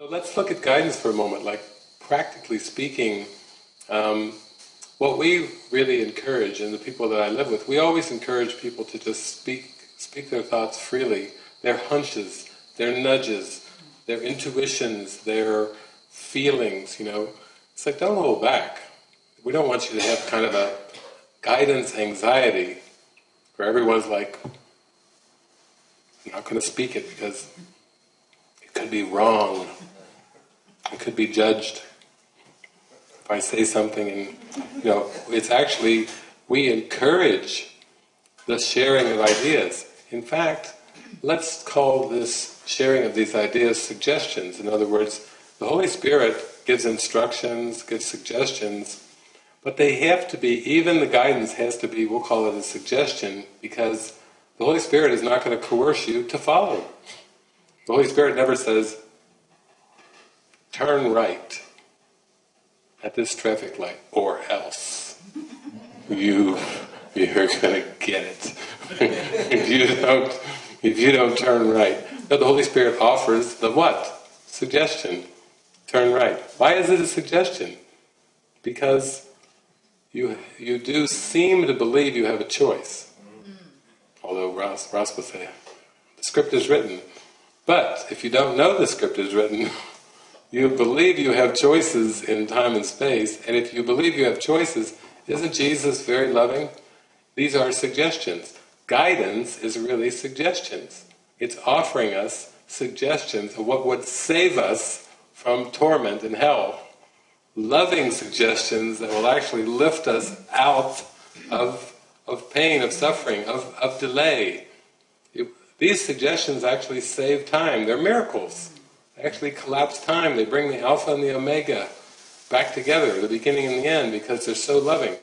So let's look at guidance for a moment. Like, practically speaking, um, what we really encourage, and the people that I live with, we always encourage people to just speak, speak their thoughts freely, their hunches, their nudges, their intuitions, their feelings, you know. It's like, don't hold back. We don't want you to have kind of a guidance anxiety where everyone's like, I'm not going to speak it because could be wrong. It could be judged. If I say something and, you know, it's actually, we encourage the sharing of ideas. In fact, let's call this sharing of these ideas suggestions. In other words, the Holy Spirit gives instructions, gives suggestions, but they have to be, even the guidance has to be, we'll call it a suggestion, because the Holy Spirit is not going to coerce you to follow. The Holy Spirit never says, turn right at this traffic light, or else you you're going to get it. if you don't if you don't turn right. No, the Holy Spirit offers the what? Suggestion. Turn right. Why is it a suggestion? Because you you do seem to believe you have a choice. Mm. Although Ross, Ross would say, the script is written. But if you don't know the script is written, you believe you have choices in time and space, and if you believe you have choices, isn't Jesus very loving? These are suggestions. Guidance is really suggestions. It's offering us suggestions of what would save us from torment and hell. Loving suggestions that will actually lift us out of, of pain, of suffering, of, of delay. These suggestions actually save time. They're miracles They actually collapse time. They bring the alpha and the omega back together, the beginning and the end, because they're so loving.